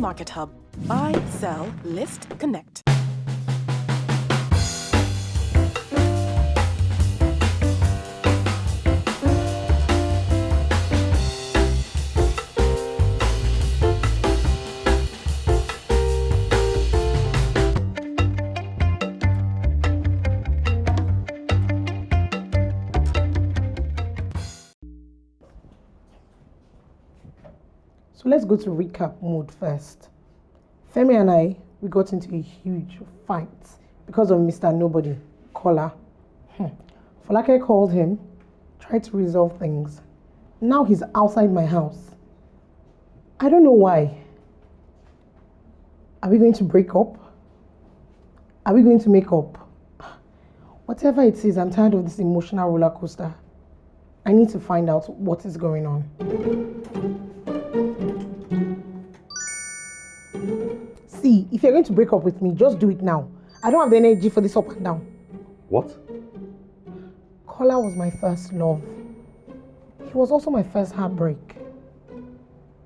Market Hub. Buy, sell, list, connect. So let's go to recap mode first. Femi and I, we got into a huge fight because of Mr. Nobody, Kola. Hmm. Folake called him, tried to resolve things. Now he's outside my house. I don't know why. Are we going to break up? Are we going to make up? Whatever it is, I'm tired of this emotional roller coaster. I need to find out what is going on. If you're going to break up with me, just do it now. I don't have the energy for this up and down. What? Kola was my first love. He was also my first heartbreak.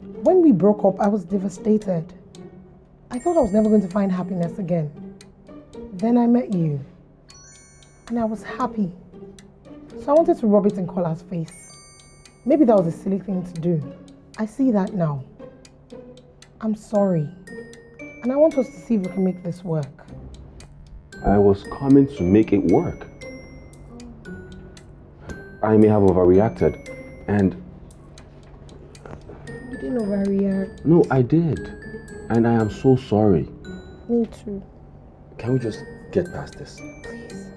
When we broke up, I was devastated. I thought I was never going to find happiness again. Then I met you, and I was happy. So I wanted to rub it in Kola's face. Maybe that was a silly thing to do. I see that now. I'm sorry. And I want us to see if we can make this work. I was coming to make it work. I may have overreacted, and You didn't overreact. no, I did. And I am so sorry. Me too. Can we just get past this? Please.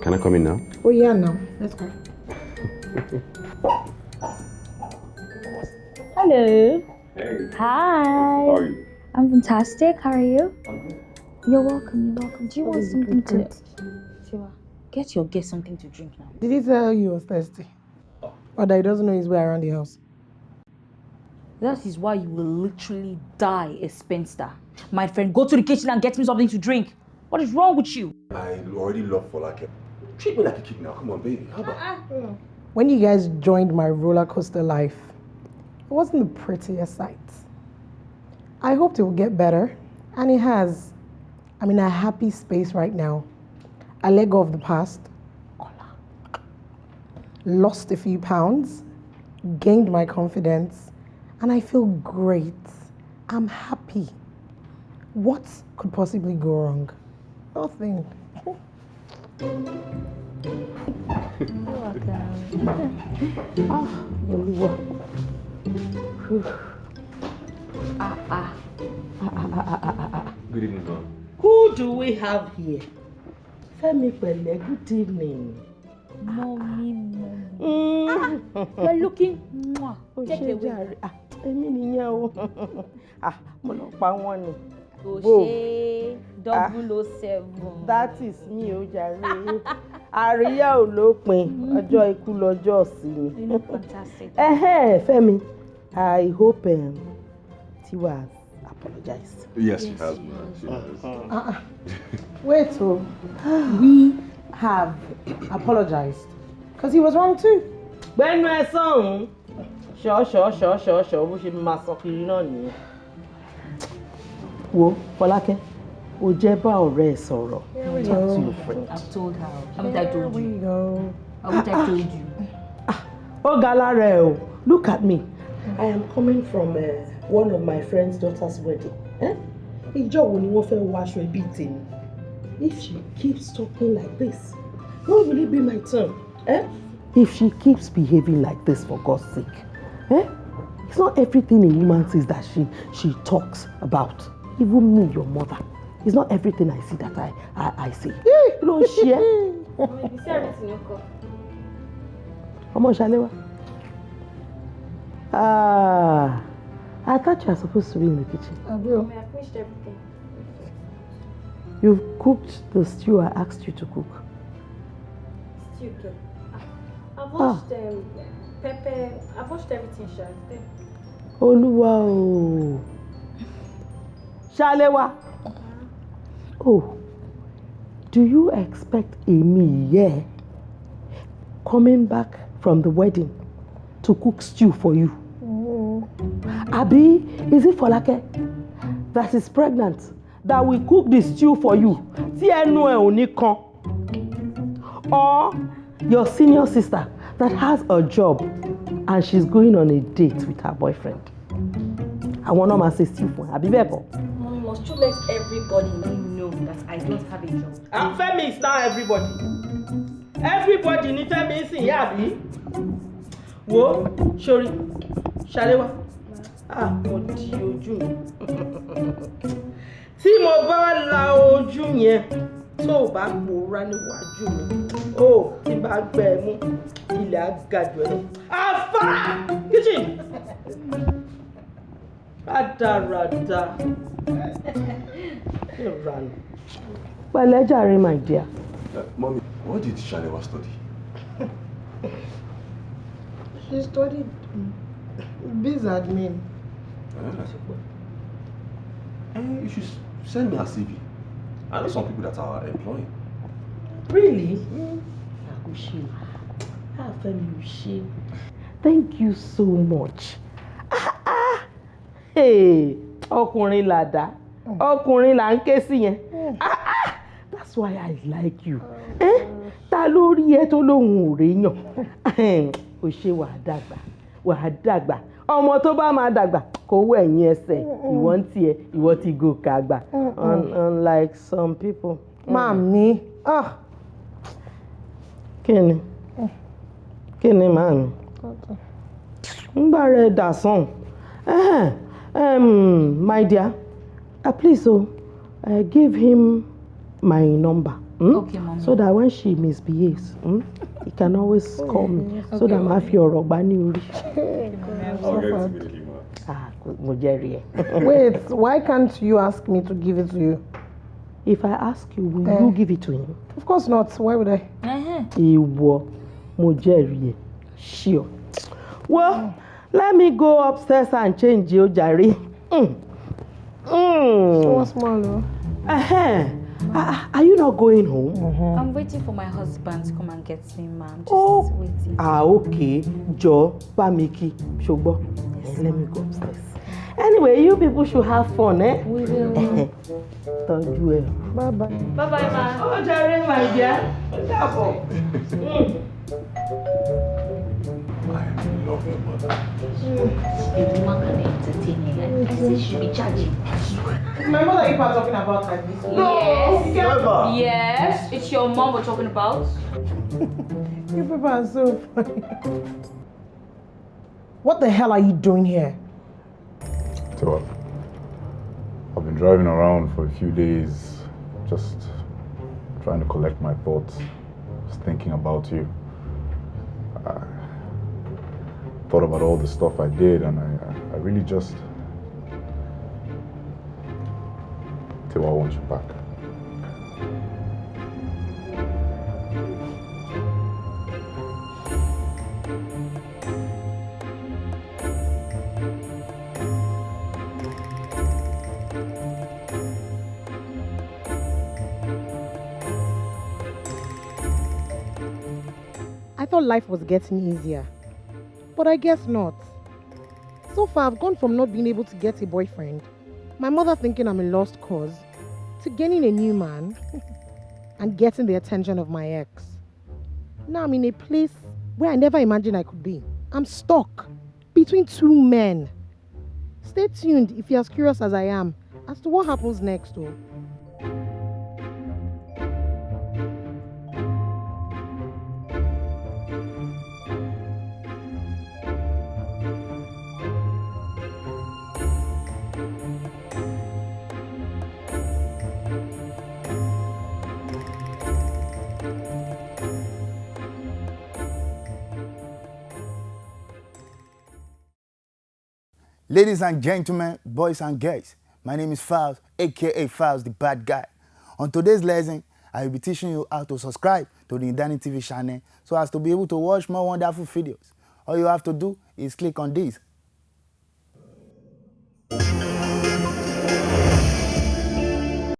Can I come in now? Oh yeah, now. Let's go. Hello. Hey. Hi. How are you? I'm fantastic. How are you? You're welcome. You're welcome. Do you want something good. to? Shiva, get your guest something to drink now. Did he tell you he was thirsty? Oh. Or that he doesn't know his way around the house? That is why you will literally die a spinster. My friend, go to the kitchen and get me something to drink. What is wrong with you? I already love Folake. Treat me like a kid now. Come on, baby. How about? Uh-uh. When you guys joined my roller coaster life, it wasn't the prettiest sight. I hoped it would get better, and it has. I'm in a happy space right now. I let go of the past, lost a few pounds, gained my confidence, and I feel great. I'm happy. What could possibly go wrong? Nothing. Ah. Good evening, ma'am. Who do we have here? Femi Pẹ̀lẹ́, good evening. Mommy, mommy. Mm. You're looking. Mwah. Take ṣe it away. Ah, Èmi nìyẹn o. Ah, Mo lọ pa wọ́n ni. Òṣè double o seven. That is me o jàre. Àríyá ò lópin. Ọjọ́ ikú lọ́jọ́ sí You mi. fantastic. Fẹ́mi, I hope um, Tiwa has apologized. Yes, she has, ma'am. She has. Uh-uh. Wait, oh. we have apologized because he was wrong too. Gbẹ́nu ẹ sọ̀hún. Ṣọ́ ṣọ́ ṣọ́ ṣọ́ ṣọ́ bó ṣe máa sọ kiri náà nìyẹn. Wo Fọlákẹ́, o jẹ́ bá ọ̀rẹ́ ẹ sọ̀rọ̀. Talk to your friend. I've told her. Haven't I told you? we go. Haven't I told you? Ó ga lára ẹ o. Look at me. I am coming from uh, one of my friend's daughter's wedding. Eh? Ìjọ wo ni wọ́n fẹ́ wọ aṣọ ẹbí tèmi? If she keeps talking like this, when will it be my turn? Eh? If she keeps behaving like this for God's sake, eh? It's not everything a woman sees that she she talks about. Even me, your mother. It's not everything I see that I I, I see. Kí ló ń ṣe ẹ́? Ọmọ Ṣaléwá. Ah, I thought you were supposed to be in the kitchen. I will. I finished everything. You've cooked the stew I asked you to cook. Still okay. I've washed um, pepper. I've washed everything, Sha. It's there. Olúwa o. Ṣaléwá. Oh, do you expect èmi yẹ coming back from the wedding to cook stew for you? Abi, is it Folake that is pregnant that will cook the stew for you tí ẹnu ẹ ò ní kan? Or your senior sister that has a job and she's going on a date with her boyfriend? Àwọn náà máa ṣe stew fún ẹ, àbí bẹ́ẹ̀ kọ́? Mom, must you let everybody know that I don't have a job? And Femi is now everybody. Everybody ní Femi ń sìn yá àbí? Wo sori ṣàléwá. Ah, mo di ojú mi. Tí mo bá la ojú yẹn tó o bá pòórá níwájú mi, ó tí bá gbẹ ẹ mú ilẹ̀ jù ẹ lọ. Àfà kitchen. Rádaràda. Ìranù. Pẹ̀lẹ́ jàre my dear. Uh, mommy, what did Shalewa study? She studied biz admin. Uh, you should send me her CV. I know some people that are employing. Really? Ṣe. Thank you so much. Ah, ah. Hey, ọkùnrin làdá. Ọkùnrin là ń ké sí yẹn. Ah, ah. That's why I like you. Eh? Ta ló rí ẹ tó lóhùn ò réyàn? O ṣe wàá dàgbà. Wàá dàgbà. Ọmọ tó bá máa dàgbà kò wọ ẹ̀yìn ẹsẹ̀. Ìwọ ń tiẹ̀, ìwọ ti gòkè àgbà. Un- Unlike some people. Màmí, ah, kí ni? Kí ni ń bá rẹ dà sàn um, my dear uh, please o uh, give him my number hmm? Okay, mommy. so that when she misbehaves hmm, he can always call me so that màá fi ọ̀rọ̀ gbá ní orí. Ah, mo jẹ́rìí ẹ̀. wait, why can't you ask me to give it to you? if I ask you will Eh. you give it to him Of course not. Why would I? Uh-huh. ìwọ mo jẹ́rìí ẹ̀ sure. well let me go upstairs and change o jàre. Mm. Mm. So small, though. Uh-huh. Ah, are you not going home? I'm waiting for my husband to come and get me, ma'am. Just Oh. waiting. ah okay jọ bá mi kí ṣùgbọ́n Eh, let me go upstairs. anyway you people should have fun eh? We will. tọ́jú ẹ. Bye bye. Bye bye, ma. ó jàre my dear ó dàbọ̀. I love your mother. A entertain you. I say she should be charging. My mother, you are talking about like this. Yes. Never! Yes. It's your mom we're talking about. You people are so funny. What the hell are you doing here? So uh, I've been driving around for a few days, just trying to collect my thoughts, just thinking about you. Thought about all the stuff I did, and I, I, really just. Till I want you back. I thought life was getting easier. But I guess not. So far, I've gone from not being able to get a boyfriend, my mother thinking I'm a lost cause, to gaining a new man and getting the attention of my ex. Now I'm in a place where I never imagined I could be. I'm stuck between two men. Stay tuned if you're as curious as I am as to what happens next, though. Ladies and gentlemen, boys and girls, my name is Files, aka Files the Bad Guy. On today's lesson, I will be teaching you how to subscribe to the Indani TV channel so as to be able to watch more wonderful videos. All you have to do is click on this